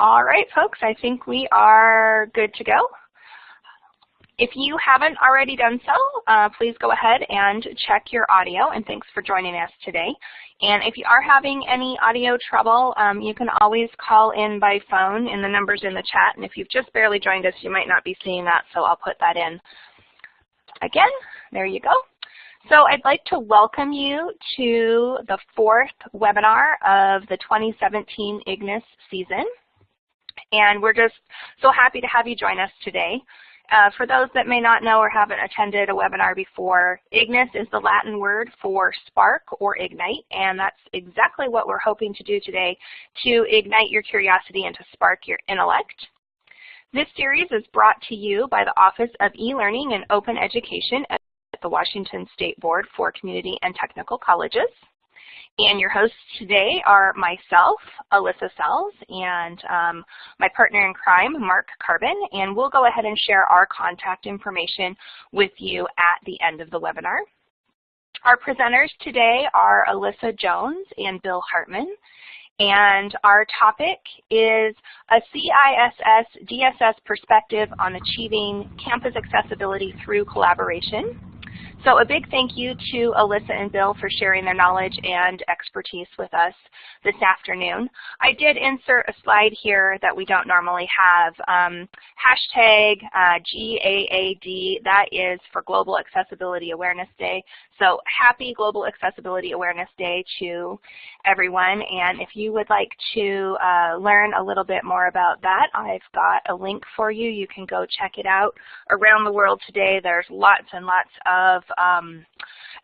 All right, folks, I think we are good to go. If you haven't already done so, uh, please go ahead and check your audio, and thanks for joining us today. And if you are having any audio trouble, um, you can always call in by phone, and the number's in the chat. And if you've just barely joined us, you might not be seeing that, so I'll put that in. Again, there you go. So I'd like to welcome you to the fourth webinar of the 2017 IGNIS season. And we're just so happy to have you join us today. Uh, for those that may not know or haven't attended a webinar before, IGNIS is the Latin word for spark or ignite, and that's exactly what we're hoping to do today to ignite your curiosity and to spark your intellect. This series is brought to you by the Office of E-Learning and Open Education at the Washington State Board for Community and Technical Colleges. And your hosts today are myself, Alyssa Sells, and um, my partner in crime, Mark Carbon, and we'll go ahead and share our contact information with you at the end of the webinar. Our presenters today are Alyssa Jones and Bill Hartman, and our topic is a CISS DSS perspective on achieving campus accessibility through collaboration. So a big thank you to Alyssa and Bill for sharing their knowledge and expertise with us this afternoon. I did insert a slide here that we don't normally have. Um, hashtag uh, GAAD, that is for Global Accessibility Awareness Day. So happy Global Accessibility Awareness Day to everyone. And if you would like to uh, learn a little bit more about that, I've got a link for you. You can go check it out. Around the world today, there's lots and lots of um,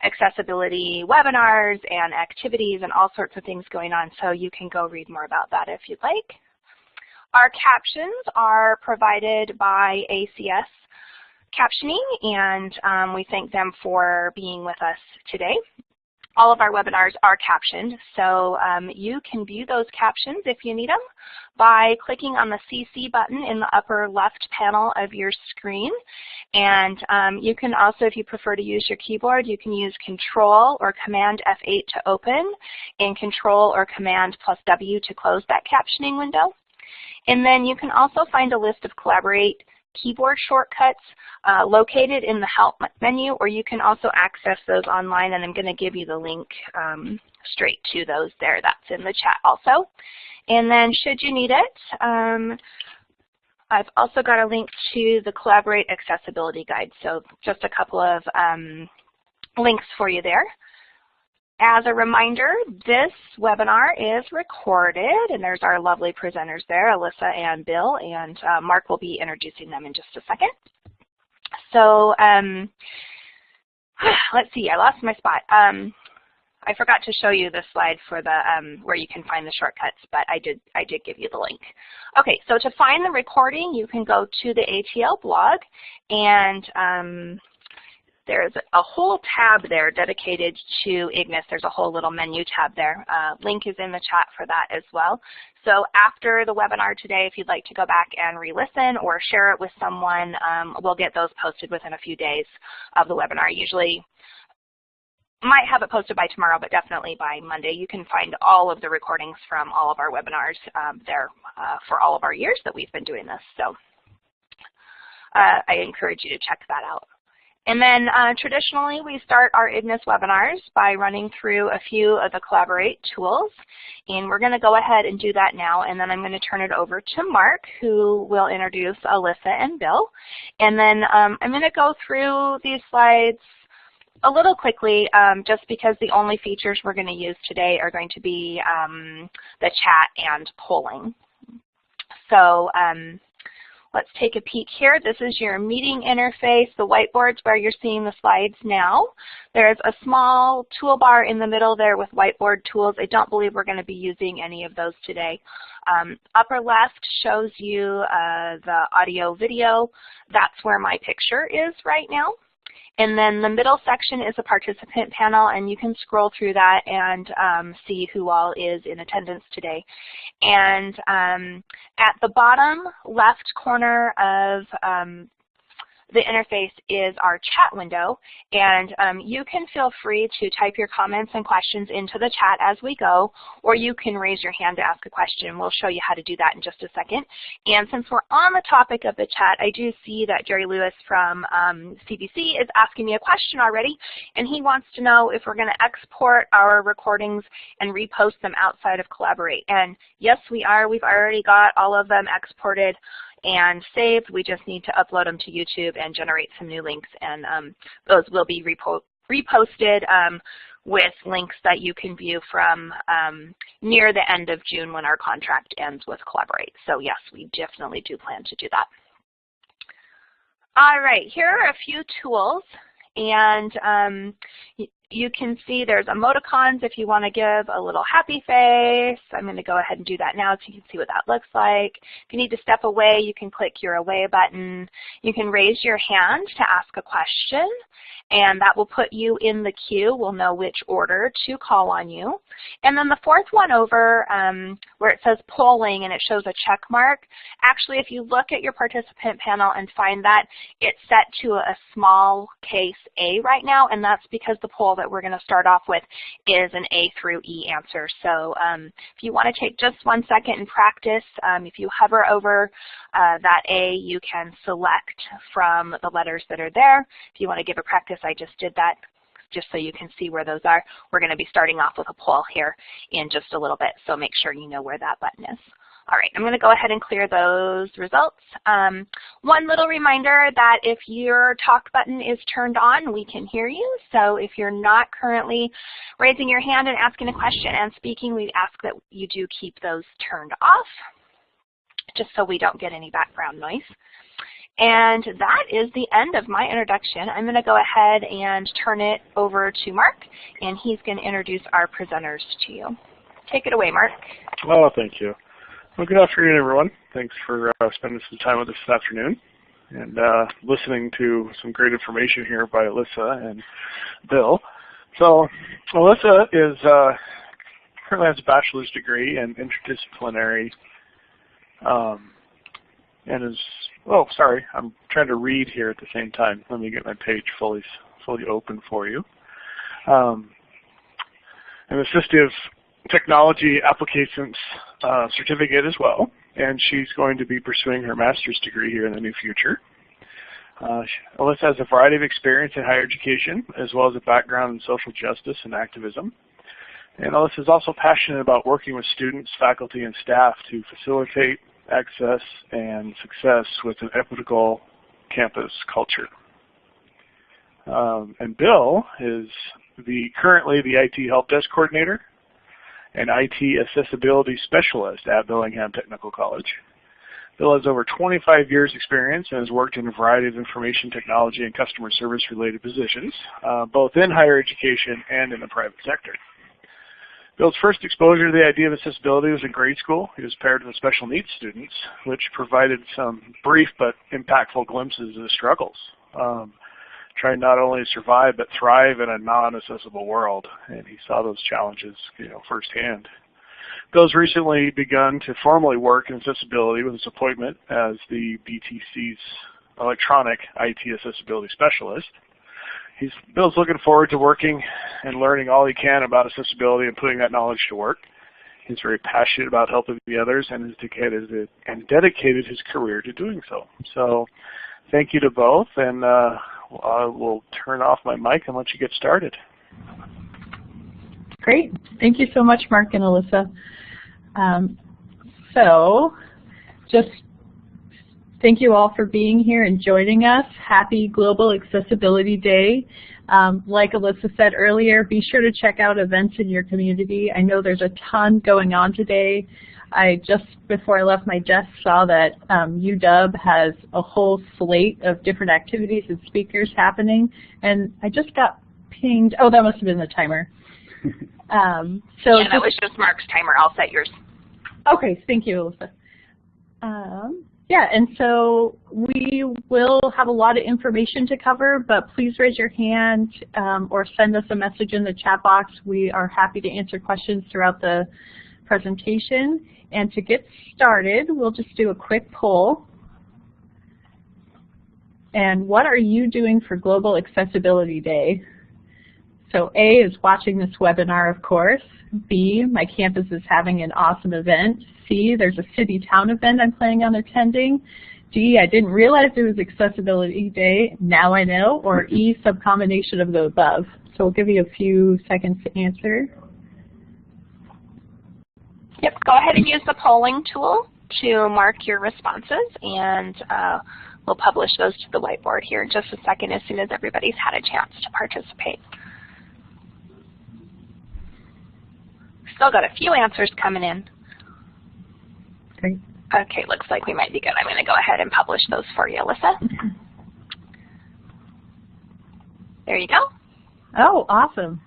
accessibility webinars and activities and all sorts of things going on, so you can go read more about that if you'd like. Our captions are provided by ACS Captioning, and um, we thank them for being with us today all of our webinars are captioned, so um, you can view those captions if you need them by clicking on the CC button in the upper left panel of your screen. And um, you can also, if you prefer to use your keyboard, you can use Control or Command F8 to open and Control or Command plus W to close that captioning window. And then you can also find a list of Collaborate keyboard shortcuts uh, located in the Help menu, or you can also access those online, and I'm going to give you the link um, straight to those there. That's in the chat also. And then should you need it, um, I've also got a link to the Collaborate Accessibility Guide, so just a couple of um, links for you there. As a reminder, this webinar is recorded, and there's our lovely presenters there, Alyssa and Bill, and uh, Mark will be introducing them in just a second. So um, let's see, I lost my spot. Um, I forgot to show you the slide for the um, where you can find the shortcuts, but I did I did give you the link. Okay, so to find the recording, you can go to the ATL blog, and um, there's a whole tab there dedicated to IGNIS. There's a whole little menu tab there. Uh, link is in the chat for that as well. So after the webinar today, if you'd like to go back and re-listen or share it with someone, um, we'll get those posted within a few days of the webinar. Usually might have it posted by tomorrow, but definitely by Monday. You can find all of the recordings from all of our webinars um, there uh, for all of our years that we've been doing this. So uh, I encourage you to check that out. And then uh, traditionally, we start our IGNIS webinars by running through a few of the Collaborate tools. And we're going to go ahead and do that now. And then I'm going to turn it over to Mark, who will introduce Alyssa and Bill. And then um, I'm going to go through these slides a little quickly, um, just because the only features we're going to use today are going to be um, the chat and polling. So um, Let's take a peek here. This is your meeting interface. The whiteboard's where you're seeing the slides now. There's a small toolbar in the middle there with whiteboard tools. I don't believe we're going to be using any of those today. Um, upper left shows you uh, the audio video. That's where my picture is right now. And then the middle section is a participant panel, and you can scroll through that and um, see who all is in attendance today. And um, at the bottom left corner of um, the interface is our chat window, and um, you can feel free to type your comments and questions into the chat as we go, or you can raise your hand to ask a question. We'll show you how to do that in just a second. And since we're on the topic of the chat, I do see that Jerry Lewis from um, CVC is asking me a question already, and he wants to know if we're going to export our recordings and repost them outside of Collaborate. And yes, we are. We've already got all of them exported and saved. We just need to upload them to YouTube and generate some new links, and um, those will be repo reposted um, with links that you can view from um, near the end of June when our contract ends with Collaborate. So yes, we definitely do plan to do that. All right, here are a few tools and um, you can see there's emoticons if you want to give a little happy face. I'm going to go ahead and do that now so you can see what that looks like. If you need to step away, you can click your away button. You can raise your hand to ask a question and that will put you in the queue. We'll know which order to call on you. And then the fourth one over um, where it says polling and it shows a check mark, actually if you look at your participant panel and find that, it's set to a small case A right now, and that's because the poll that we're going to start off with is an A through E answer. So um, if you want to take just one second and practice, um, if you hover over uh, that A, you can select from the letters that are there. If you want to give a practice, I just did that just so you can see where those are. We're going to be starting off with a poll here in just a little bit, so make sure you know where that button is. All right, I'm going to go ahead and clear those results. Um, one little reminder that if your talk button is turned on, we can hear you. So if you're not currently raising your hand and asking a question and speaking, we ask that you do keep those turned off just so we don't get any background noise. And that is the end of my introduction. I'm going to go ahead and turn it over to Mark, and he's going to introduce our presenters to you. Take it away, Mark. Well, thank you. Well, good afternoon, everyone. Thanks for uh, spending some time with us this afternoon and uh, listening to some great information here by Alyssa and Bill. So Alyssa is uh, currently has a bachelor's degree in interdisciplinary um, and is, oh, sorry, I'm trying to read here at the same time. Let me get my page fully fully open for you. Um, an assistive technology applications uh, certificate as well, and she's going to be pursuing her master's degree here in the near future. Uh, Alyssa has a variety of experience in higher education, as well as a background in social justice and activism. And Alyssa is also passionate about working with students, faculty, and staff to facilitate access and success with an equitable campus culture. Um, and Bill is the currently the IT Help Desk Coordinator and IT Accessibility Specialist at Bellingham Technical College. Bill has over 25 years experience and has worked in a variety of information technology and customer service related positions, uh, both in higher education and in the private sector. Bill's first exposure to the idea of accessibility was in grade school. He was paired with special needs students, which provided some brief but impactful glimpses of the struggles. Um, trying not only to survive but thrive in a non-accessible world, and he saw those challenges, you know, firsthand. Bill's recently begun to formally work in accessibility with his appointment as the BTC's electronic IT accessibility specialist. He's, Bill's looking forward to working and learning all he can about accessibility and putting that knowledge to work. He's very passionate about helping the others and has dedicated, and dedicated his career to doing so. So thank you to both, and uh, I will turn off my mic and let you get started. Great. Thank you so much, Mark and Alyssa. Um, so just thank you all for being here and joining us. Happy Global Accessibility Day. Um, like Alyssa said earlier, be sure to check out events in your community. I know there's a ton going on today. I just before I left my desk saw that um, UW has a whole slate of different activities and speakers happening, and I just got pinged. Oh, that must have been the timer. Um, so yeah, that was just Mark's timer. I'll set yours. Okay, thank you, Alyssa. Yeah, and so we will have a lot of information to cover, but please raise your hand um, or send us a message in the chat box. We are happy to answer questions throughout the presentation. And to get started, we'll just do a quick poll. and what are you doing for Global Accessibility Day? So A is watching this webinar, of course. B, my campus is having an awesome event. C, there's a city-town event I'm planning on attending. D, I didn't realize it was Accessibility Day, now I know. Or E, some combination of the above. So we'll give you a few seconds to answer. Yep, go ahead and use the polling tool to mark your responses and uh, we'll publish those to the whiteboard here in just a second as soon as everybody's had a chance to participate. Still got a few answers coming in. Great. Okay, looks like we might be good. I'm going to go ahead and publish those for you, Alyssa. There you go. Oh, awesome.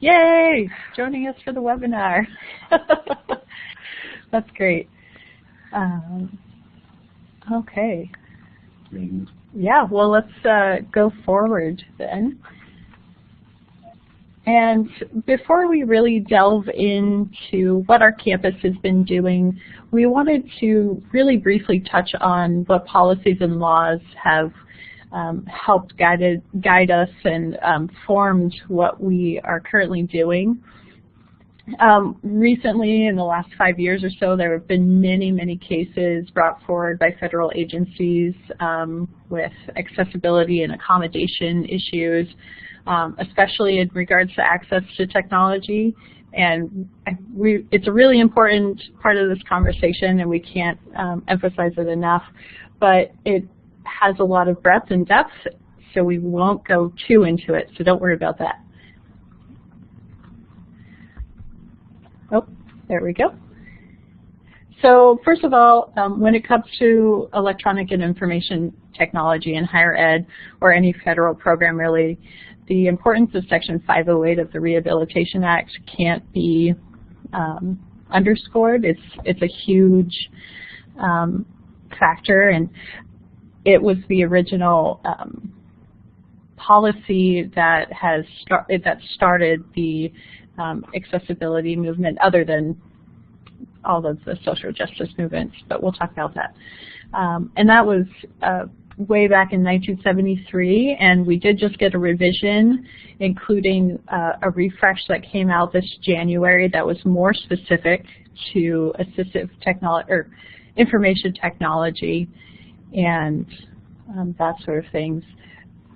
Yay! Joining us for the webinar. That's great. Um, okay. Yeah, well, let's uh, go forward then. And before we really delve into what our campus has been doing, we wanted to really briefly touch on what policies and laws have um, helped guided, guide us and um, formed what we are currently doing. Um, recently, in the last five years or so, there have been many, many cases brought forward by federal agencies um, with accessibility and accommodation issues, um, especially in regards to access to technology. And we, it's a really important part of this conversation, and we can't um, emphasize it enough. But it has a lot of breadth and depth, so we won't go too into it, so don't worry about that. Oh, there we go. So first of all, um, when it comes to electronic and information technology in higher ed or any federal program really, the importance of Section 508 of the Rehabilitation Act can't be um, underscored. It's, it's a huge um, factor and it was the original um, policy that has that started the um, accessibility movement other than all of the social justice movements, but we'll talk about that. Um, and that was uh, way back in 1973, and we did just get a revision, including uh, a refresh that came out this January that was more specific to assistive technology or information technology and um, that sort of things.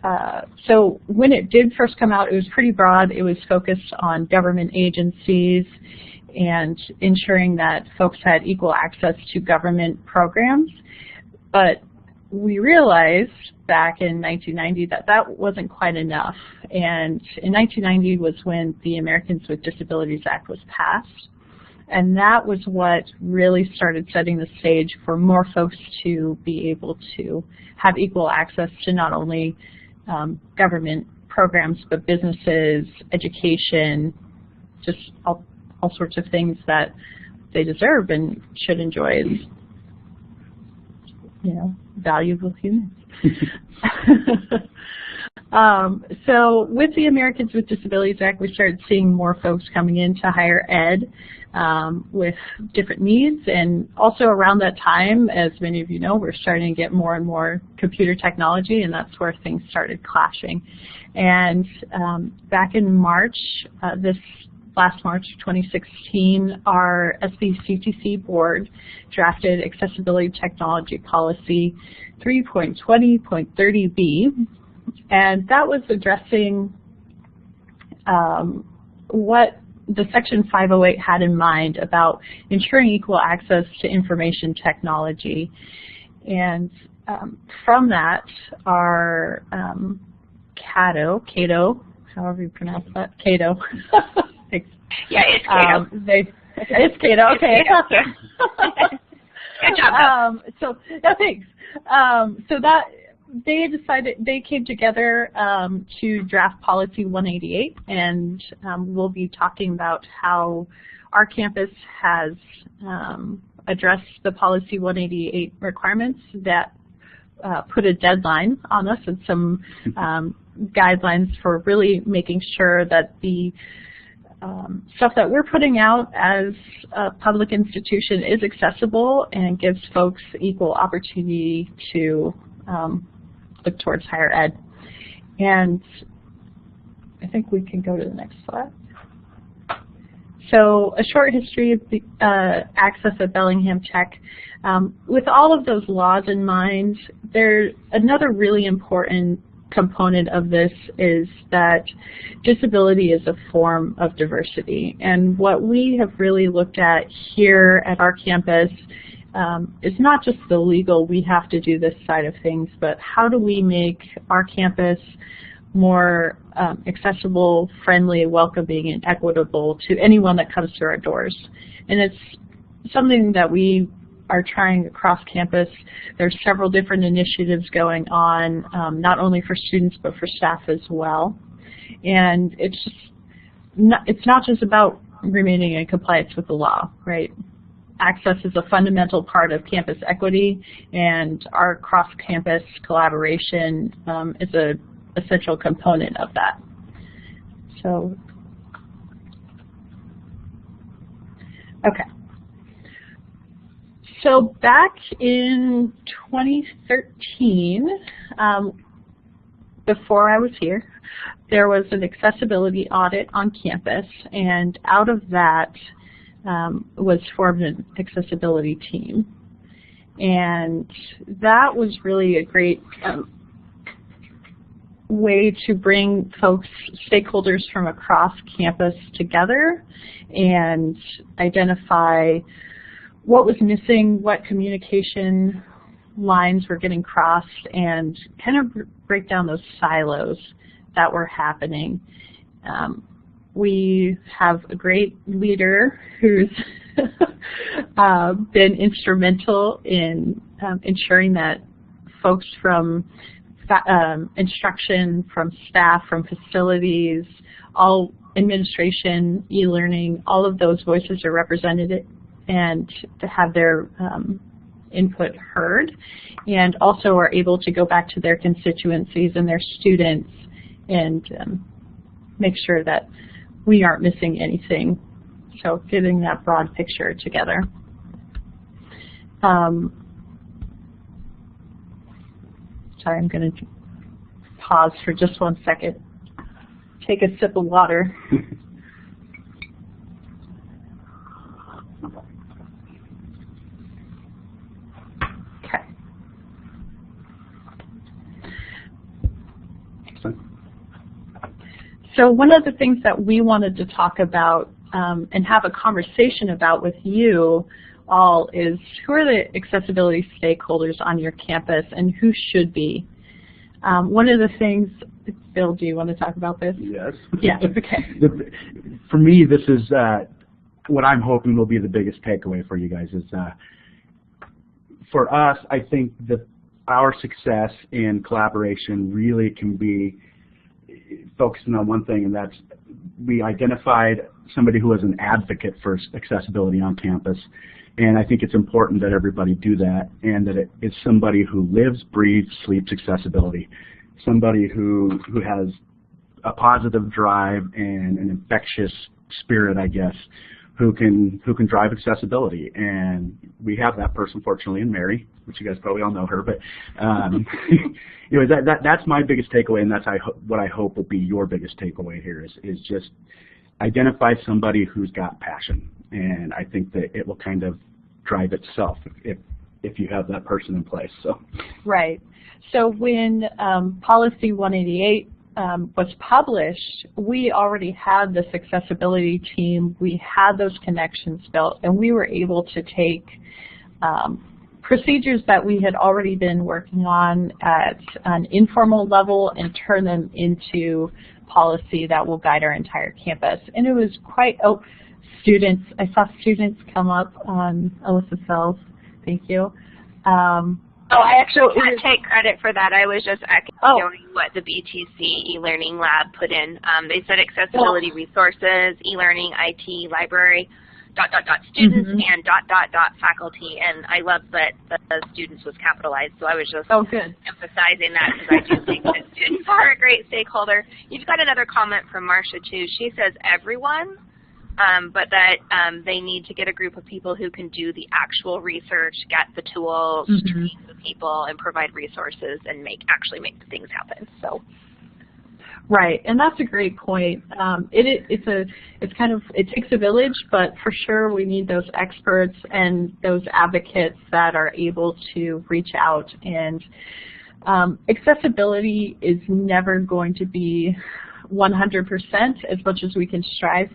Uh, so when it did first come out, it was pretty broad. It was focused on government agencies and ensuring that folks had equal access to government programs. But we realized back in 1990 that that wasn't quite enough. And in 1990 was when the Americans with Disabilities Act was passed. And that was what really started setting the stage for more folks to be able to have equal access to not only um, government programs, but businesses, education, just all, all sorts of things that they deserve and should enjoy as, you know, valuable humans. um, so with the Americans with Disabilities Act, we started seeing more folks coming into higher ed um, with different needs. And also around that time, as many of you know, we're starting to get more and more computer technology, and that's where things started clashing. And um, back in March, uh, this last March 2016, our SBCTC board drafted Accessibility Technology Policy 3.20.30b, and that was addressing um, what the Section 508 had in mind about ensuring equal access to information technology. And um, from that, our um, Cato, Cato, however you pronounce that, Cato. Yeah, it's Cato. Um, they, it's Cato, okay. It's Cato. Good job. Um, so, no, thanks. Um, so that they decided they came together um, to draft policy 188 and um, we'll be talking about how our campus has um, addressed the policy 188 requirements that uh, put a deadline on us and some um, guidelines for really making sure that the um, stuff that we're putting out as a public institution is accessible and gives folks equal opportunity to um, look towards higher ed. And I think we can go to the next slide. So a short history of the uh, access at Bellingham Tech. Um, with all of those laws in mind, there's another really important component of this is that disability is a form of diversity. And what we have really looked at here at our campus um, is not just the legal, we have to do this side of things, but how do we make our campus more um, accessible, friendly, welcoming, and equitable to anyone that comes through our doors. And it's something that we are trying across campus. There's several different initiatives going on, um, not only for students but for staff as well. And it's just not, it's not just about remaining in compliance with the law, right? Access is a fundamental part of campus equity, and our cross-campus collaboration um, is a essential component of that. So, okay. So back in 2013, um, before I was here, there was an accessibility audit on campus, and out of that um, was formed an accessibility team. And that was really a great um, way to bring folks, stakeholders from across campus together and identify what was missing, what communication lines were getting crossed, and kind of break down those silos that were happening. Um, we have a great leader who's uh, been instrumental in um, ensuring that folks from um, instruction from staff, from facilities, all administration, e-learning, all of those voices are represented and to have their um, input heard and also are able to go back to their constituencies and their students and um, make sure that we aren't missing anything. So getting that broad picture together. Um, Sorry, I'm going to pause for just one second. Take a sip of water. okay. So one of the things that we wanted to talk about um, and have a conversation about with you all is who are the accessibility stakeholders on your campus and who should be? Um, one of the things, Bill, do you want to talk about this? Yes. Yeah, okay. for me, this is uh, what I'm hoping will be the biggest takeaway for you guys is uh, for us, I think that our success in collaboration really can be focusing on one thing, and that's we identified somebody who was an advocate for accessibility on campus and I think it's important that everybody do that and that it is somebody who lives, breathes, sleeps accessibility. Somebody who, who has a positive drive and an infectious spirit, I guess, who can who can drive accessibility. And we have that person, fortunately, in Mary, which you guys probably all know her. But um, know, that, that that's my biggest takeaway, and that's I what I hope will be your biggest takeaway here is is just identify somebody who's got passion. And I think that it will kind of drive itself if if you have that person in place. So right. So when um, Policy 188 um, was published, we already had this accessibility team. We had those connections built, and we were able to take um, procedures that we had already been working on at an informal level and turn them into policy that will guide our entire campus. And it was quite, oh, students, I saw students come up on Alyssa Sells, thank you. Um, oh, I actually can't take credit for that. I was just echoing oh. what the BTC e-learning lab put in. Um, they said accessibility resources, e-learning, IT, library, dot, dot, dot, students, mm -hmm. and dot, dot, dot, faculty. And I love that the students was capitalized, so I was just oh, good. emphasizing that because I do think that students are a great stakeholder. You've got another comment from Marcia, too. She says, everyone um, but that um, they need to get a group of people who can do the actual research, get the tools, Mhm. train the people, and provide resources and make actually make things happen. So. Right, and that's a great point. Um, it, it, it's a, it's kind of, it takes a village, but for sure we need those experts and those advocates that are able to reach out. And um, accessibility is never going to be 100% as much as we can strive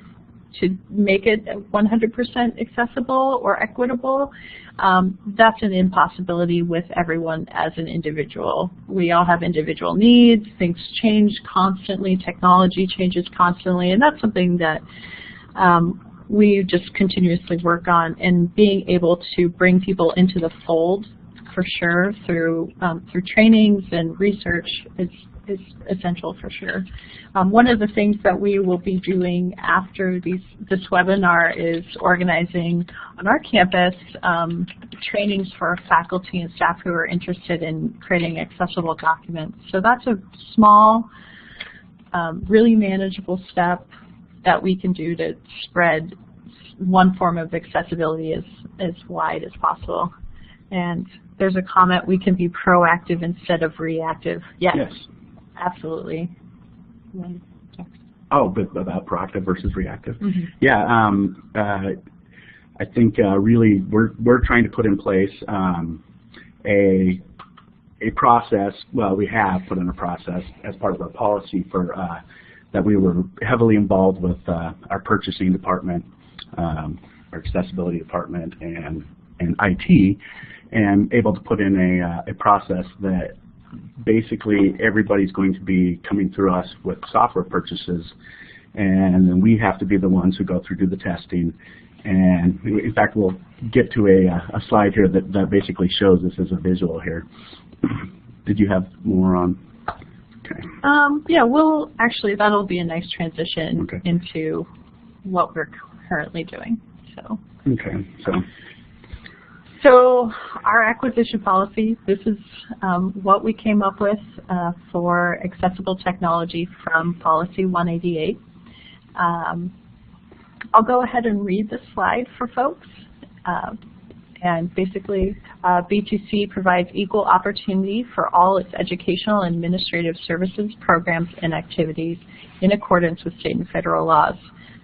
to make it 100% accessible or equitable. Um, that's an impossibility with everyone as an individual. We all have individual needs, things change constantly, technology changes constantly, and that's something that um, we just continuously work on and being able to bring people into the fold for sure through um, through trainings and research is is essential for sure. Um, one of the things that we will be doing after these, this webinar is organizing on our campus um, trainings for faculty and staff who are interested in creating accessible documents. So that's a small, um, really manageable step that we can do to spread one form of accessibility as, as wide as possible. And there's a comment, we can be proactive instead of reactive. Yes. Yes. Absolutely. Oh, but about proactive versus reactive. Mhm. Yeah, um, uh, I think uh, really we're we're trying to put in place um, a a process. Well, we have put in a process as part of our policy for uh, that we were heavily involved with uh, our purchasing department, um, our accessibility department, and and IT, and able to put in a uh, a process that basically everybody's going to be coming through us with software purchases and then we have to be the ones who go through do the testing and in fact we'll get to a, a slide here that, that basically shows this as a visual here. Did you have more on? Okay. Um, yeah, we'll actually that'll be a nice transition Okay. into what we're currently doing. So, Okay. So so our acquisition policy. This is um, what we came up with uh, for accessible technology from Policy 188. Um, I'll go ahead and read the slide for folks. Uh, and basically, uh, BTC provides equal opportunity for all its educational and administrative services, programs, and activities in accordance with state and federal laws.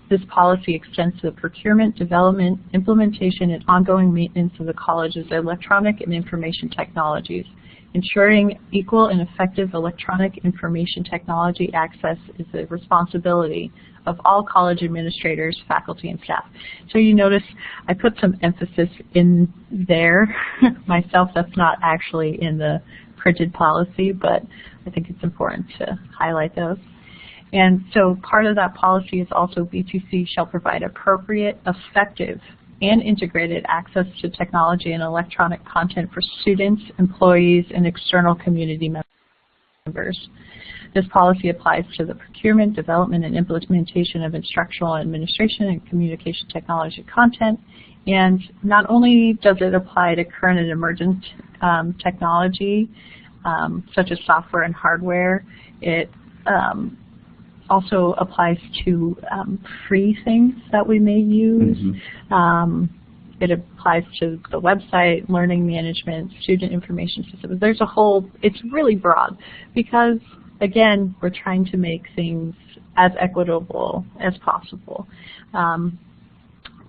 This policy extends to the procurement, development, implementation, and ongoing maintenance of the college's electronic and information technologies. Ensuring equal and effective electronic information technology access is the responsibility of all college administrators, faculty, and staff. So you notice I put some emphasis in there myself. That's not actually in the printed policy, but I think it's important to highlight those. And so part of that policy is also BTC shall provide appropriate, effective, and integrated access to technology and electronic content for students, employees, and external community members. This policy applies to the procurement, development, and implementation of instructional administration and communication technology content. And not only does it apply to current and emergent um, technology, um, such as software and hardware, it um, also applies to um, free things that we may use. Mhm. Um, it applies to the website, learning management, student information systems. There's a whole, it's really broad because, again, we're trying to make things as equitable as possible. Um,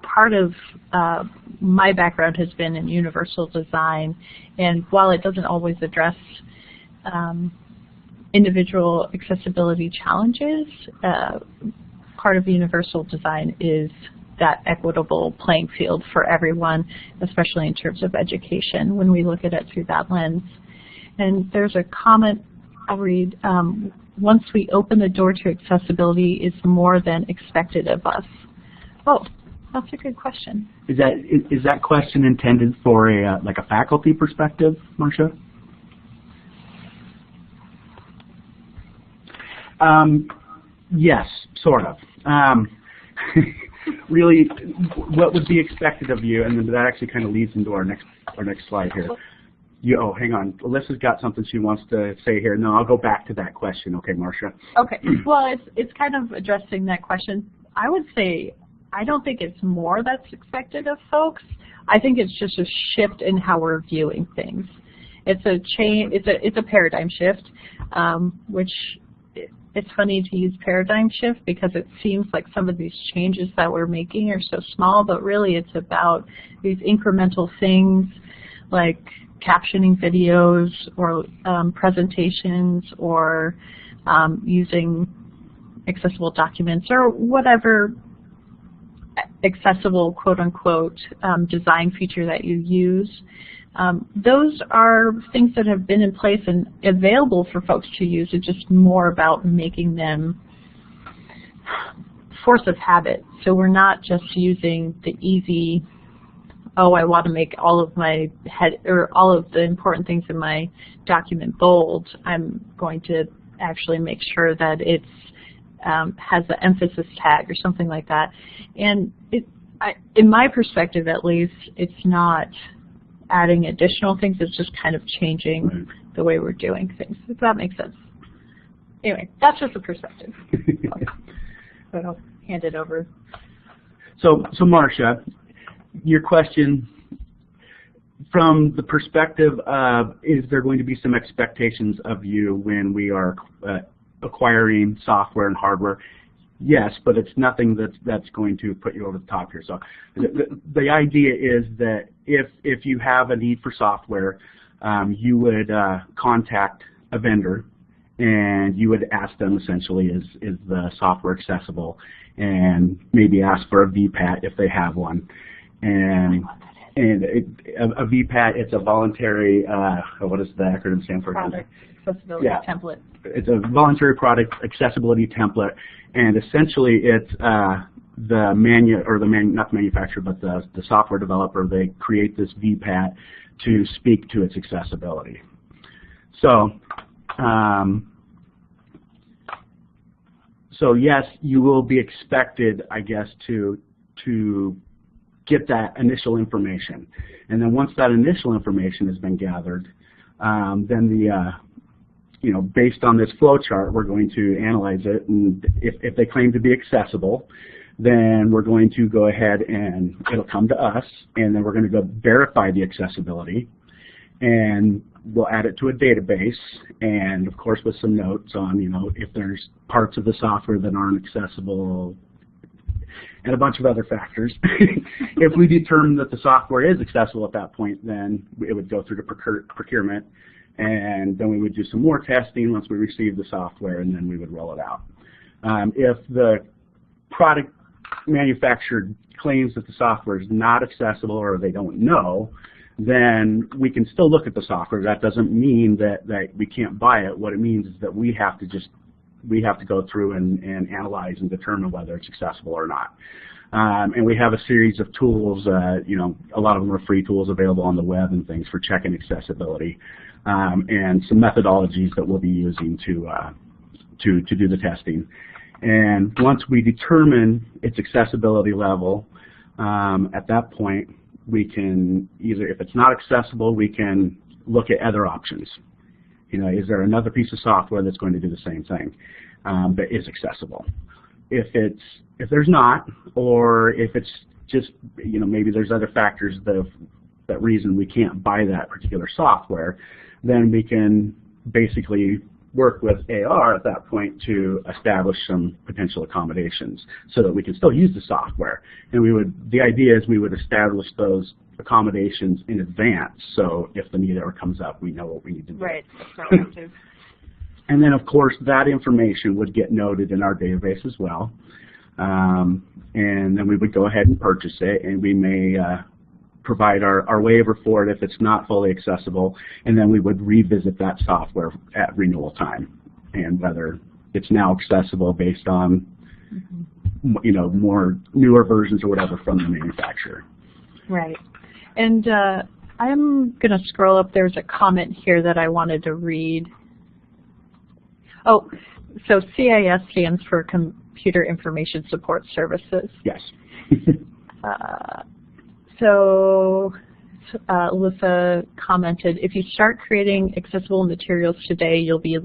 part of uh, my background has been in universal design, and while it doesn't always address um, individual accessibility challenges, uh, part of universal design is that equitable playing field for everyone, especially in terms of education, when we look at it through that lens. And there's a comment I'll read. Um, once we open the door to accessibility, it's more than expected of us. Oh, that's a good question. is that is, is that question intended for a uh, like a faculty perspective, Marcia? Um, yes, sort of. Um, really, what would be expected of you, and that actually kind of leads into our next our next slide here. You, oh, hang on. Alyssa's got something she wants to say here. No, I'll go back to that question. Okay, Marcia. Okay. Well, it's it's kind of addressing that question. I would say I don't think it's more that's expected of folks. I think it's just a shift in how we're viewing things. It's a change. It's a it's a paradigm shift, um, which it's funny to use paradigm shift because it seems like some of these changes that we're making are so small, but really it's about these incremental things like captioning videos or um, presentations or um, using accessible documents or whatever accessible quote-unquote um, design feature that you use. Um, those are things that have been in place and available for folks to use. It's just more about making them force of habit. So we're not just using the easy, oh, I want to make all of my head or all of the important things in my document bold. I'm going to actually make sure that it's um, has an emphasis tag or something like that. And it, I, in my perspective, at least, it's not adding additional things. It's just kind of changing right. the way we're doing things. If that makes sense. Anyway, that's just a perspective. but I'll hand it over. So, so Marcia, your question from the perspective of is there going to be some expectations of you when we are uh, acquiring software and hardware? Yes, but it's nothing that's that's going to put you over the top here. So the, the idea is that if if you have a need for software, um, you would uh, contact a vendor and you would ask them essentially is is the software accessible and maybe ask for a VPAT if they have one and and it, a, a VPAT it's a voluntary uh, what does the acronym stand for? Product accessibility yeah. template. It's a voluntary product accessibility template and essentially it's uh, the manu or the man not the manufacturer but the the software developer they create this VPAT to speak to its accessibility. So um, so yes, you will be expected, I guess, to to get that initial information, and then once that initial information has been gathered, um, then the uh, you know, based on this flow chart, we're going to analyze it, and if, if they claim to be accessible, then we're going to go ahead and it'll come to us, and then we're going to go verify the accessibility, and we'll add it to a database, and of course with some notes on, you know, if there's parts of the software that aren't accessible, and a bunch of other factors. if we determine that the software is accessible at that point, then it would go through to procurement, and then we would do some more testing once we received the software, and then we would roll it out. Um, if the product manufacturer claims that the software is not accessible or they don't know, then we can still look at the software. That doesn't mean that, that we can't buy it. What it means is that we have to just we have to go through and, and analyze and determine whether it's accessible or not. Um, and we have a series of tools, uh, you know, a lot of them are free tools available on the web and things for checking accessibility, um, and some methodologies that we'll be using to, uh, to, to do the testing. And once we determine its accessibility level, um, at that point, we can either, if it's not accessible, we can look at other options. You know, is there another piece of software that's going to do the same thing um, that is accessible? If it's if there's not, or if it's just you know maybe there's other factors that that reason we can't buy that particular software, then we can basically work with AR at that point to establish some potential accommodations so that we can still use the software. And we would, the idea is we would establish those accommodations in advance so if the need ever comes up, we know what we need to do. Right, And then, of course, that information would get noted in our database as well. Um, and then we would go ahead and purchase it, and we may uh, provide our, our waiver for it if it's not fully accessible, and then we would revisit that software at renewal time, and whether it's now accessible based on mm -hmm. you know more newer versions or whatever from the manufacturer. Right. And uh, I'm going to scroll up. There's a comment here that I wanted to read. Oh, so CIS stands for Computer Information Support Services. Yes. uh, so uh, Alyssa commented, if you start creating accessible materials today, you'll be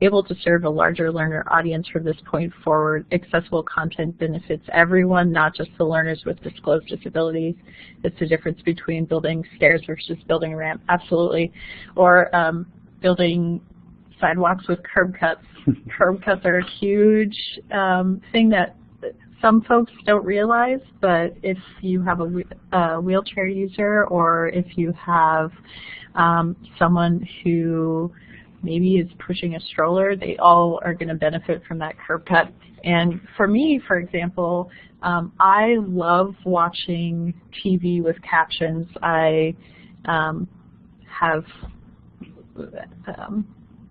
able to serve a larger learner audience from this point forward. Accessible content benefits everyone, not just the learners with disclosed disabilities. It's the difference between building stairs versus building a ramp, absolutely. Or um, building sidewalks with curb cuts. curb cuts are a huge um, thing that some folks don't realize, but if you have a, a wheelchair user or if you have um, someone who maybe is pushing a stroller, they all are going to benefit from that curb cut. And for me, for example, um, I love watching TV with captions. I um, have um,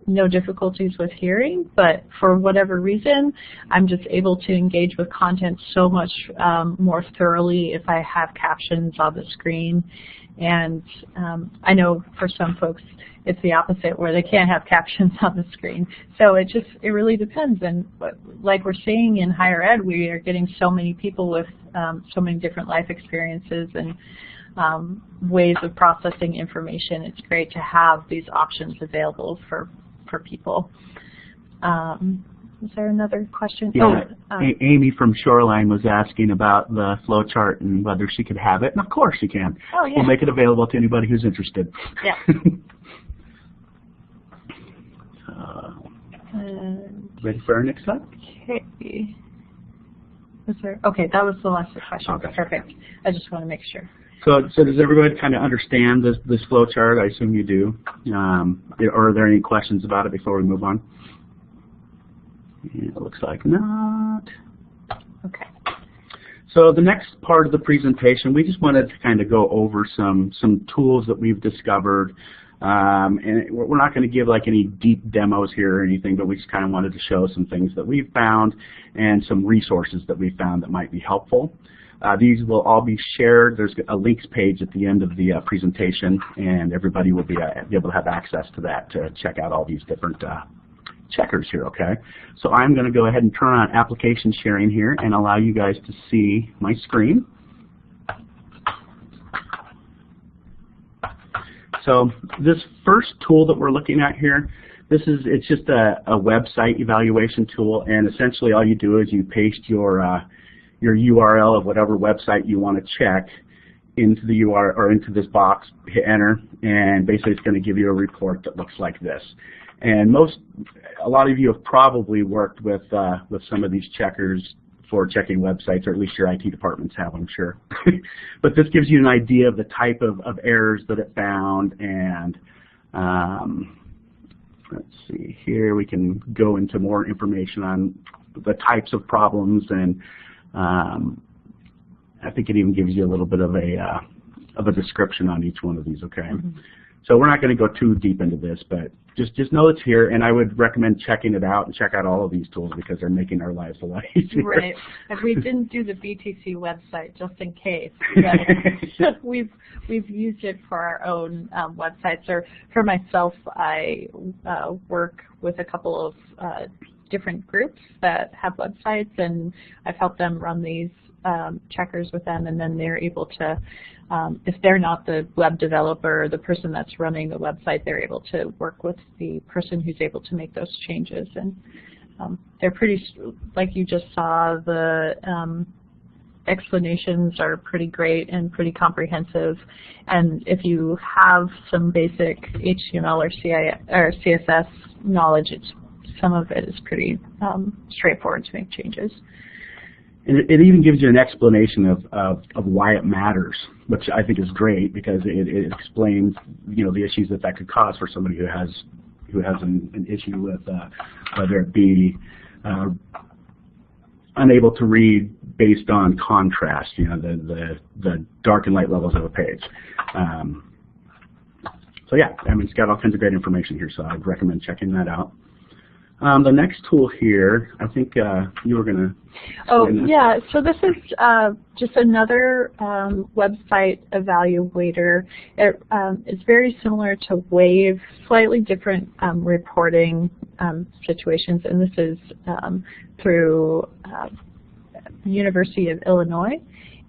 no difficulties with hearing, but for whatever reason, I'm just able to engage with content so much um, more thoroughly if I have captions on the screen. And um, I know for some folks it's the opposite where they can't have captions on the screen. So it just, it really depends. And like we're seeing in higher ed, we are getting so many people with um, so many different life experiences and um, ways of processing information. It's great to have these options available for, for people. Um, is there another question? Yeah. Oh, uh, Amy from Shoreline was asking about the flow chart and whether she could have it, and of course she can. Oh, yeah. We'll make it available to anybody who's interested. Yeah. ready for our next slide? Okay. Was there? Okay, that was the last question. Okay. Perfect. I just want to make sure. So, so does everybody kind of understand this this flow chart? I assume you do. Um, are there any questions about it before we move on? it looks like not. Okay. So the next part of the presentation, we just wanted to kind of go over some some tools that we've discovered um, and we're not going to give like any deep demos here or anything, but we just kind of wanted to show some things that we've found and some resources that we found that might be helpful. Uh, these will all be shared. There's a links page at the end of the uh, presentation, and everybody will be, uh, be, able to have access to that to check out all these different uh, checkers here, okay? So I'm going to go ahead and turn on application sharing here and allow you guys to see my screen. So this first tool that we're looking at here, this is it's just a, a website evaluation tool, and essentially all you do is you paste your uh, your URL of whatever website you want to check into the URL or into this box, hit enter, and basically it's going to give you a report that looks like this. And most, a lot of you have probably worked with uh, with some of these checkers for checking websites, or at least your IT departments have, I'm sure. but this gives you an idea of the type of, of errors that it found, and um, let's see here, we can go into more information on the types of problems, and um, I think it even gives you a little bit of a uh, of a description on each one of these. Okay, mm -hmm. so we're not going to go too deep into this, but just just know it's here, and I would recommend checking it out and check out all of these tools because they're making our lives a lot easier. Right. And we didn't do the BTC website just in case. we've we've used it for our own um, websites. Or for myself, I uh, work with a couple of uh, different groups that have websites, and I've helped them run these um, checkers with them, and then they're able to um, if they're not the web developer, or the person that's running the website, they're able to work with the person who's able to make those changes. And um, they're pretty, like you just saw, the um, explanations are pretty great and pretty comprehensive. And if you have some basic HTML or, or CSS knowledge, it's, some of it is pretty um, straightforward to make changes. And it, it even gives you an explanation of, of, of why it matters, which I think is great because it, it explains, you know, the issues that that could cause for somebody who has who has an, an issue with uh, whether it be uh, unable to read based on contrast, you know, the, the, the dark and light levels of a page. Um, so yeah, I mean, it's got all kinds of great information here, so I'd recommend checking that out. Um, the next tool here, I think uh, you were going to. Oh yeah, so this is uh, just another um, website evaluator. It um, is very similar to Wave, slightly different um, reporting um, situations, and this is um, through uh, University of Illinois.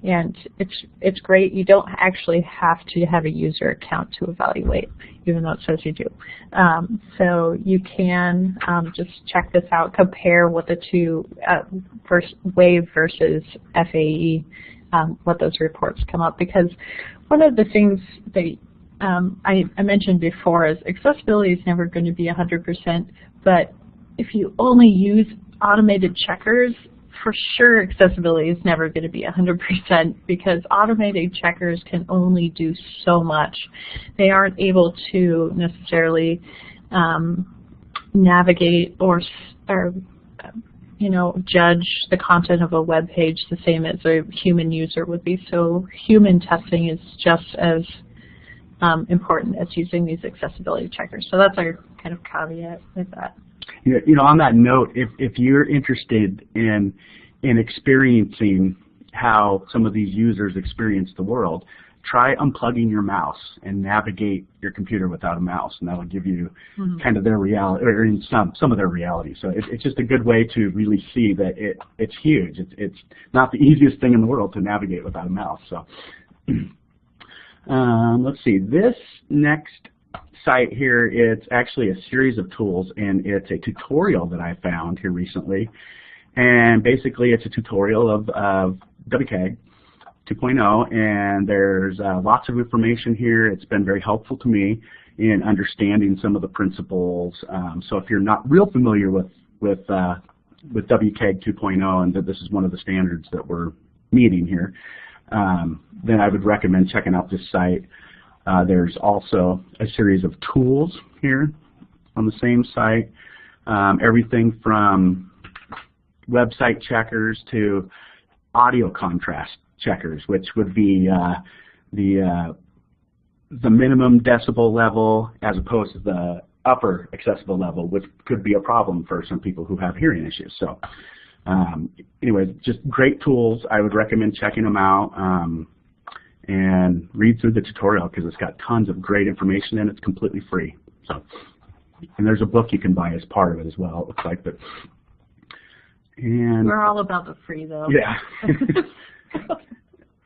And it's it's great. You don't actually have to have a user account to evaluate, even though it says you do. Um, so you can um, just check this out, compare what the two uh, first Wave versus FAE, um, what those reports come up. Because one of the things that um, I, I mentioned before is accessibility is never going to be 100%, but if you only use automated checkers, for sure accessibility is never going to be 100% because automated checkers can only do so much. They aren't able to necessarily um, navigate or, or you know, judge the content of a web page the same as a human user would be. So human testing is just as um, important as using these accessibility checkers. So that's our kind of caveat with that. You know, on that note, if, if you're interested in, in experiencing how some of these users experience the world, try unplugging your mouse and navigate your computer without a mouse, and that'll give you mm -hmm. kind of their reality, or in some some of their reality. So it, it's just a good way to really see that it it's huge. It's it's not the easiest thing in the world to navigate without a mouse. So um, let's see, this next site here, it's actually a series of tools, and it's a tutorial that I found here recently. And basically, it's a tutorial of, of WCAG 2.0, and there's uh, lots of information here. It's been very helpful to me in understanding some of the principles. Um, so if you're not real familiar with with uh, with WCAG 2.0, and that this is one of the standards that we're meeting here, um, then I would recommend checking out this site. Uh, there's also a series of tools here on the same site. Um, everything from website checkers to audio contrast checkers, which would be uh, the uh, the minimum decibel level as opposed to the upper accessible level, which could be a problem for some people who have hearing issues. So um, anyway, just great tools. I would recommend checking them out. Um, and read through the tutorial because it's got tons of great information and it's completely free. So, and there's a book you can buy as part of it as well. It looks like, but and we're all about the free though. Yeah.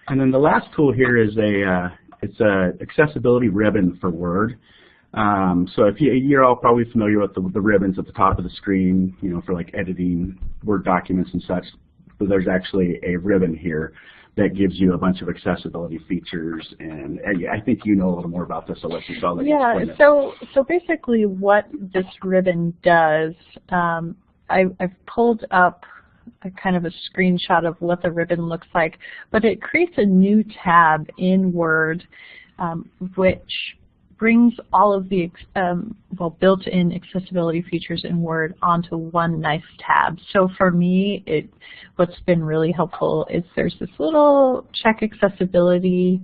and then the last tool here is a uh, it's a accessibility ribbon for Word. Um, so if you, you're all probably familiar with the, the ribbons at the top of the screen, you know, for like editing Word documents and such. But there's actually a ribbon here that gives you a bunch of accessibility features. And, and I think you know a little more about this, so let you, so Yeah, so, so basically what this ribbon does, um, I, I've pulled up a kind of a screenshot of what the ribbon looks like, but it creates a new tab in Word um, which brings all of the um, well built-in accessibility features in Word onto one nice tab. So for me, it what's been really helpful is there's this little check accessibility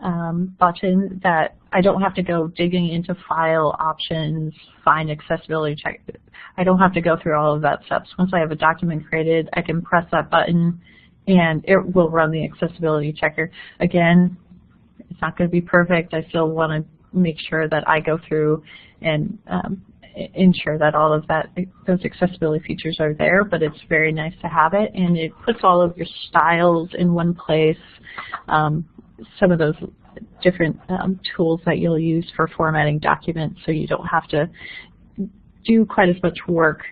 um, button that I don't have to go digging into file options, find accessibility check. I don't have to go through all of that steps. Once I have a document created, I can press that button and it will run the accessibility checker. Again, it's not going to be perfect. I still want to make sure that I go through and um, ensure that all of that those accessibility features are there, but it's very nice to have it, and it puts all of your styles in one place. Um, some of those different um, tools that you'll use for formatting documents, so you don't have to do quite as much work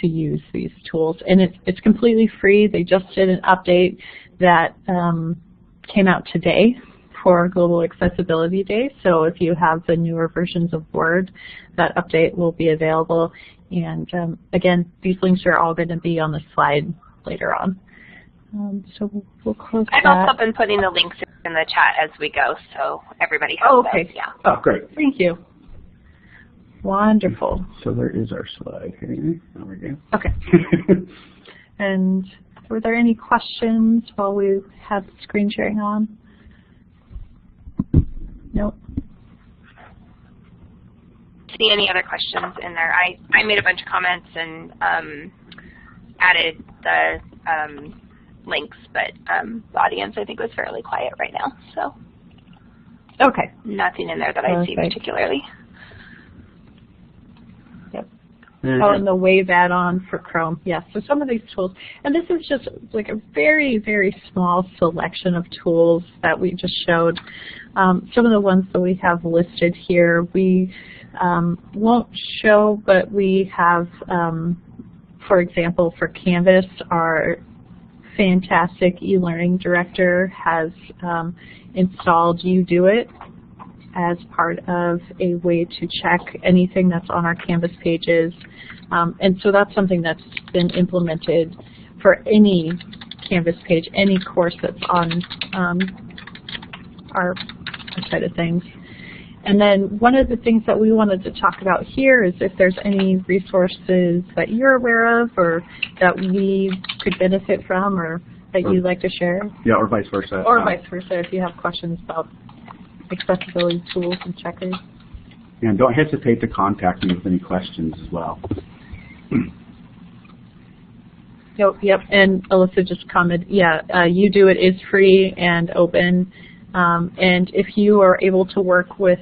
to use these tools. And it's it's completely free. They just did an update that um, came out today, for Global Accessibility Day. So if you have the newer versions of Word, that update will be available. And um, again, these links are all going to be on the slide later on. Um, so we'll close I've that. also been putting the links in the chat as we go, so everybody has oh, okay. Those. Yeah. Oh, great. Thank you. Wonderful. So there is our slide here. There we go. Okay. and were there any questions while we had screen sharing on? Nope. See any other questions in there? I, I made a bunch of comments and um, added the um, links, but um, the audience I think was fairly quiet right now. So okay, nothing in there that I see particularly. Yep. Oh, and the Wave add-on for Chrome. Yes, so some of these tools, and this is just like a very, very small selection of tools that we just showed. Um, some of the ones that we have listed here, we um, won't show, but we have, um, for example, for Canvas, our fantastic e-learning director has um, installed UDoIT as part of a way to check anything that's on our Canvas pages. Um, and so that's something that's been implemented for any Canvas page, any course that's on um, our side of things. And then one of the things that we wanted to talk about here is if there's any resources that you're aware of or that we could benefit from or that you'd like to share. Yeah, or vice versa. Or Uh, vice versa if you have questions about accessibility tools and checkers. And don't hesitate to contact me with any questions as well. Yep, yep. And Alyssa just commented, yeah, uh, do. It is free and open. Um, and if you are able to work with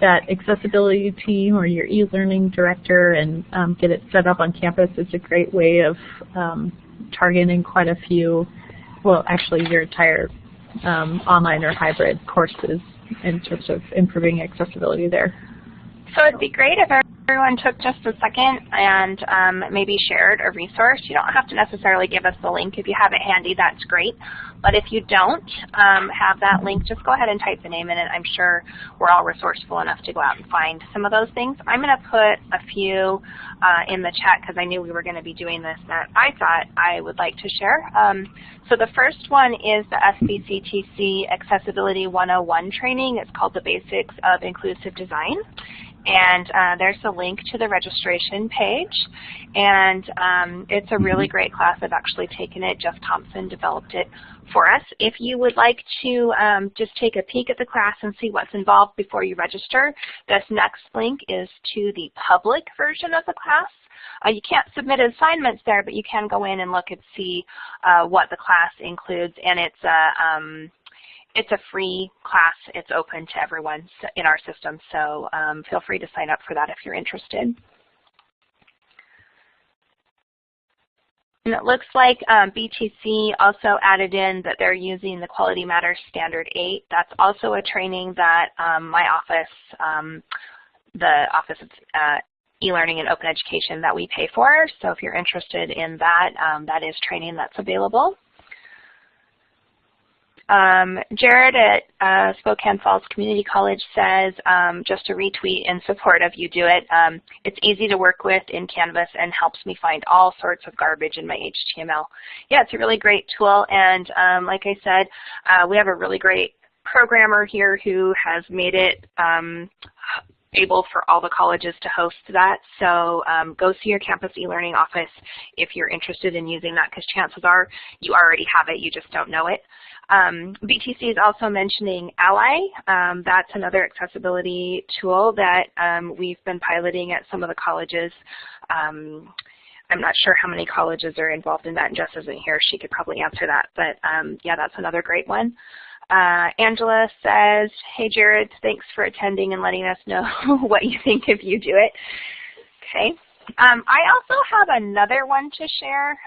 that accessibility team or your e-learning director and um, get it set up on campus, it's a great way of um, targeting quite a few, well, actually your entire um, online or hybrid courses in terms of improving accessibility there. So it'd be great if everyone took just a second and um, maybe shared a resource. You don't have to necessarily give us the link. If you have it handy, that's great. But if you don't um, have that link, just go ahead and type the name in it. I'm sure we're all resourceful enough to go out and find some of those things. I'm going to put a few uh, in the chat because I knew we were going to be doing this that I thought I would like to share. Um, so the first one is the SBCTC Accessibility 101 training. It's called the Basics of Inclusive Design. And uh, there's a link to the registration page. And um, it's a really great class. I've actually taken it. Jeff Thompson developed it for us. If you would like to um, just take a peek at the class and see what's involved before you register, this next link is to the public version of the class. Uh, you can't submit assignments there, but you can go in and look and see uh, what the class includes. And it's a um, it's a free class. It's open to everyone in our system, so um, feel free to sign up for that if you're interested. And it looks like um, BTC also added in that they're using the Quality Matters Standard 8. That's also a training that um, my office, um, the Office of uh, e-learning and open education that we pay for. So if you're interested in that, um, that is training that's available. Um, Jared at uh, Spokane Falls Community College says, um, just a retweet in support of UDoIT, um, it's easy to work with in Canvas and helps me find all sorts of garbage in my HTML. Yeah, it's a really great tool, and um, like I said, uh, we have a really great programmer here who has made it um, able for all the colleges to host that. So um, go see your campus e-learning office if you're interested in using that because chances are you already have it, you just don't know it. Um, BTC is also mentioning Ally. Um, that's another accessibility tool that um, we've been piloting at some of the colleges. Um, I'm not sure how many colleges are involved in that, and Jess isn't here. She could probably answer that. But um, yeah, that's another great one. Uh, Angela says, hey Jared, thanks for attending and letting us know what you think if you do it. Okay. Um, I also have another one to share.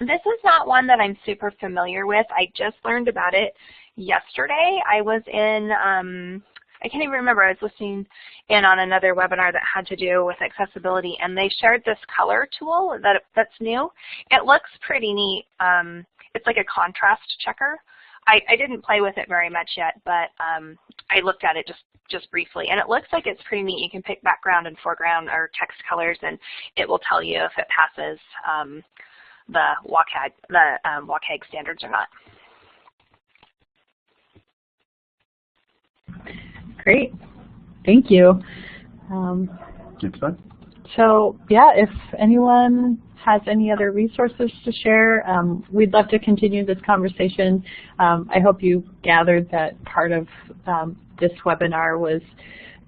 This is not one that I'm super familiar with. I just learned about it yesterday. I was in, um, I can't even remember, I was listening in on another webinar that had to do with accessibility and they shared this color tool that, that's new. It looks pretty neat. Um, it's like a contrast checker. I, I didn't play with it very much yet, but um, I looked at it just, just briefly, and it looks like it's pretty neat. You can pick background and foreground or text colors, and it will tell you if it passes um, the WCAG, the um, WCAG standards or not. Great. Thank you. Um, Next so yeah, if anyone has any other resources to share, um, we'd love to continue this conversation. Um, I hope you gathered that part of um, this webinar was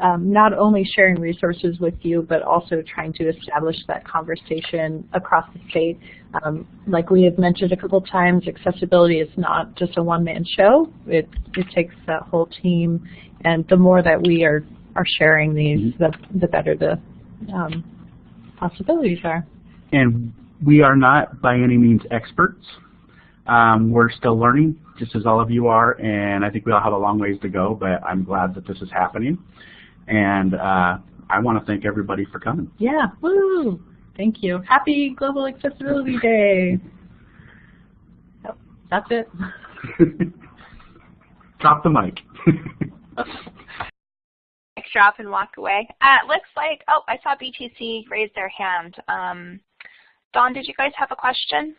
um, not only sharing resources with you, but also trying to establish that conversation across the state. Um, like we have mentioned a couple times, accessibility is not just a one-man show. It, it takes that whole team, and the more that we are, are sharing these, the, the better the um, possibilities are. And we are not by any means experts. Um, we're still learning, just as all of you are, and I think we all have a long ways to go, but I'm glad that this is happening. And uh, I want to thank everybody for coming. Yeah, woo! Thank you. Happy Global Accessibility Day. Oh, that's it. Drop the mic. drop and walk away. Uh, looks like, oh, I saw BTC raise their hand. Um, Dawn, did you guys have a question?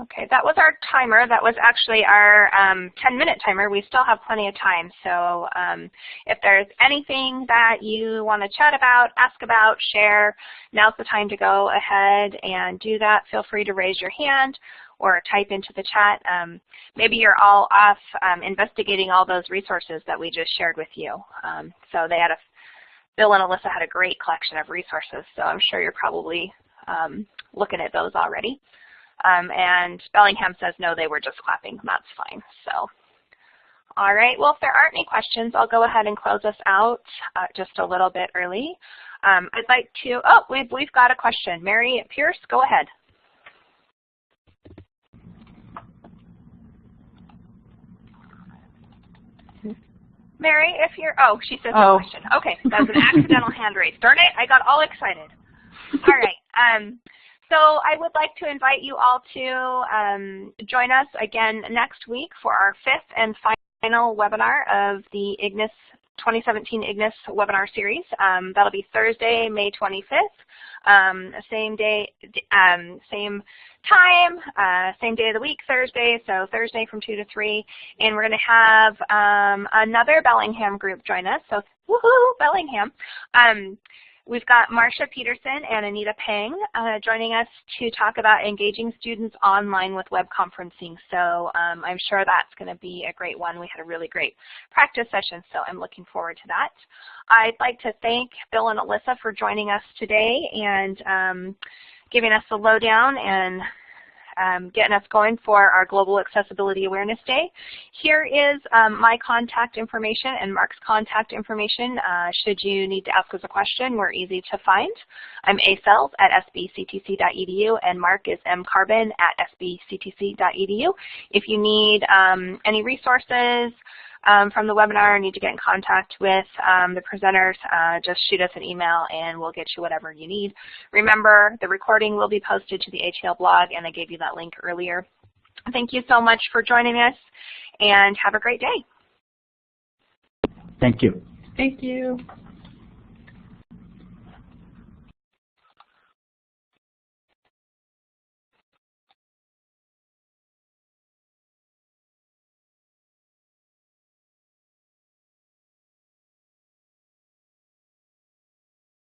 Okay, that was our timer. That was actually our 10-minute um, timer. We still have plenty of time. So um, if there's anything that you want to chat about, ask about, share, now's the time to go ahead and do that. Feel free to raise your hand or type into the chat. Um, maybe you're all off um, investigating all those resources that we just shared with you. Um, so they had a, Bill and Alyssa had a great collection of resources, so I'm sure you're probably um, looking at those already. Um, and Bellingham says, no, they were just clapping. That's fine. So, all right. Well, if there aren't any questions, I'll go ahead and close us out uh, just a little bit early. Um, I'd like to, oh, we've, we've got a question. Mary Pierce, go ahead. Mary, if you're, oh, she says oh. a question. Okay, that was an accidental hand raise. Darn it, I got all excited. All right. Um, so I would like to invite you all to um, join us again next week for our fifth and final webinar of the IGNIS 2017 IGNIS webinar series. Um, that'll be Thursday, May 25th. Um, same day, um, same time, uh, same day of the week, Thursday, so Thursday from 2 to 3. And we're going to have um, another Bellingham group join us, so woohoo, Bellingham. We've got Marcia Peterson and Anita Pang uh, joining us to talk about engaging students online with web conferencing. So um, I'm sure that's going to be a great one. We had a really great practice session, so I'm looking forward to that. I'd like to thank Bill and Alyssa for joining us today and um, giving us the lowdown and um, getting us going for our Global Accessibility Awareness Day. Here is um, my contact information and Mark's contact information. Uh, should you need to ask us a question, we're easy to find. I'm asells at sbctc.edu and Mark is mcarbon at sbctc.edu. If you need um, any resources, um, from the webinar or need to get in contact with um, the presenters, uh, just shoot us an email and we'll get you whatever you need. Remember, the recording will be posted to the ATL blog and I gave you that link earlier. Thank you so much for joining us and have a great day. Thank you. Thank you.